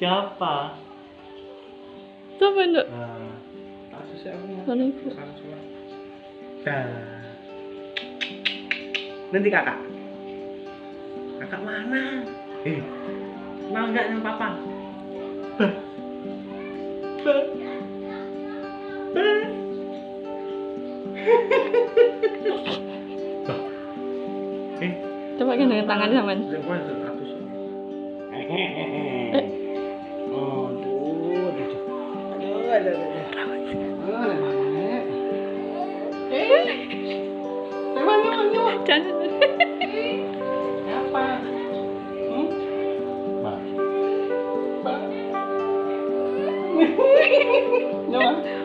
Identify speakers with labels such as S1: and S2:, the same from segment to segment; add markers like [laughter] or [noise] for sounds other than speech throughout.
S1: Siapa?
S2: Siapa itu?
S1: Nah? Dah. Nanti kakak. Kakak mana? Eh, mau nggak sama papa? Bah. Bah. Bah. Bah. Eh,
S2: Coba kan dengan tangan sama.
S1: Eh. Apa?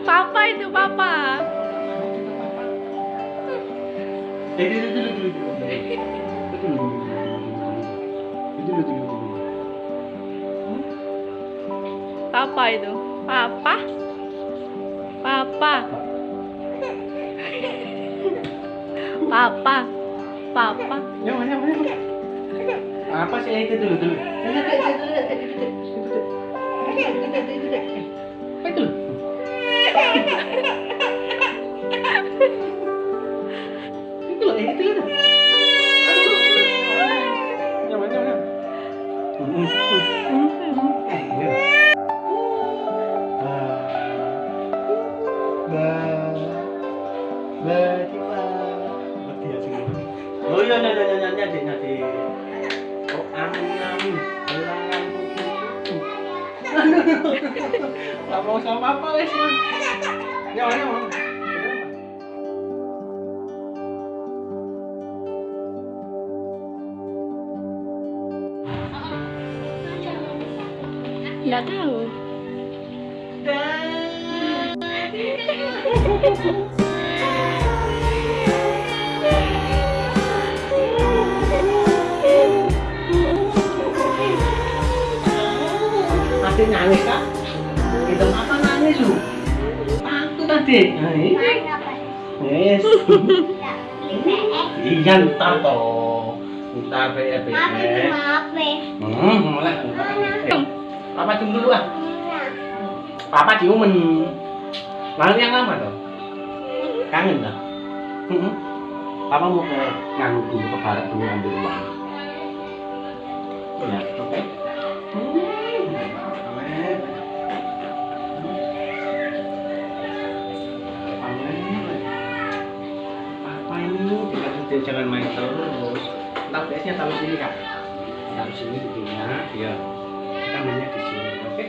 S2: Papa itu papa. Papa itu. Papa. Papa. Papa. Papa.
S1: Apa sih itu dulu, dulu. Apa? Itu Oh iya, nyanya, nyanya, nyanya, nyanya. Oh, amin, amin. Hilangan kuku. Gak mau sama apa, wes. Nyawa, nyawa.
S2: Enggak tahu.
S1: Adik nangis kak? Itu apa nangis lu? Takut adik. Nah. Yes. [laughs] Iya ntar toh. Ntar be be. Hmm, mulai. Papa cium dulu ah. Papa ciuman. Lalu yang lama toh. Kangen dah. Hmm. Papa mau ke nganu dulu ke barat dulu ambil uang. Ya, oke. Apa Kita jangan main terus. Ntar PS-nya taruh sini kak. Taruh sini begini ya. Kita mainnya di sini, oke?